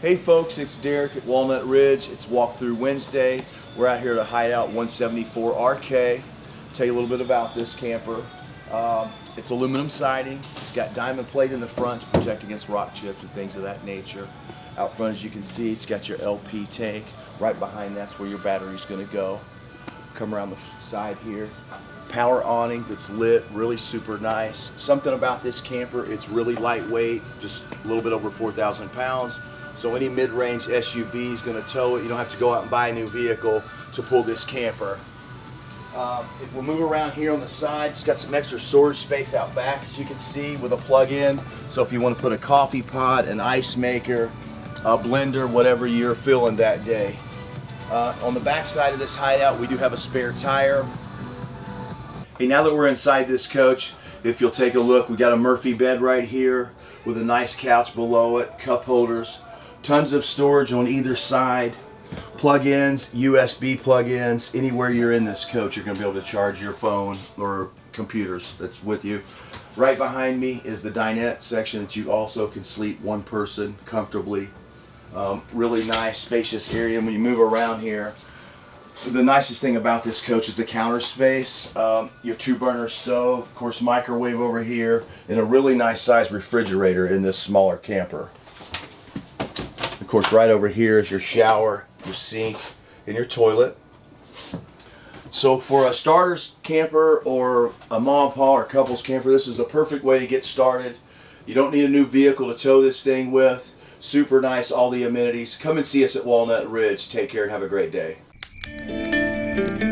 Hey folks, it's Derek at Walnut Ridge. It's Walkthrough Wednesday. We're out here to Hideout 174 RK. Tell you a little bit about this camper. Um, it's aluminum siding. It's got diamond plate in the front to protect against rock chips and things of that nature. Out front, as you can see, it's got your LP tank. Right behind that's where your battery's going to go. Come around the side here. Power awning that's lit, really super nice. Something about this camper, it's really lightweight, just a little bit over 4,000 pounds. So any mid-range SUV is going to tow it. You don't have to go out and buy a new vehicle to pull this camper. Um, if we move around here on the side, it's got some extra storage space out back, as you can see, with a plug-in. So if you want to put a coffee pot, an ice maker, a blender, whatever you're feeling that day. Uh, on the back side of this hideout, we do have a spare tire. Hey, now that we're inside this coach, if you'll take a look, we got a Murphy bed right here with a nice couch below it, cup holders, tons of storage on either side plug-ins USB plug-ins anywhere you're in this coach you're gonna be able to charge your phone or computers that's with you. Right behind me is the dinette section that you also can sleep one person comfortably. Um, really nice spacious area. And when you move around here the nicest thing about this coach is the counter space um, your two burner stove of course microwave over here and a really nice size refrigerator in this smaller camper of course, right over here is your shower, your sink, and your toilet. So for a starter's camper or a mom and or couples camper, this is the perfect way to get started. You don't need a new vehicle to tow this thing with. Super nice, all the amenities. Come and see us at Walnut Ridge. Take care and have a great day. Thank you.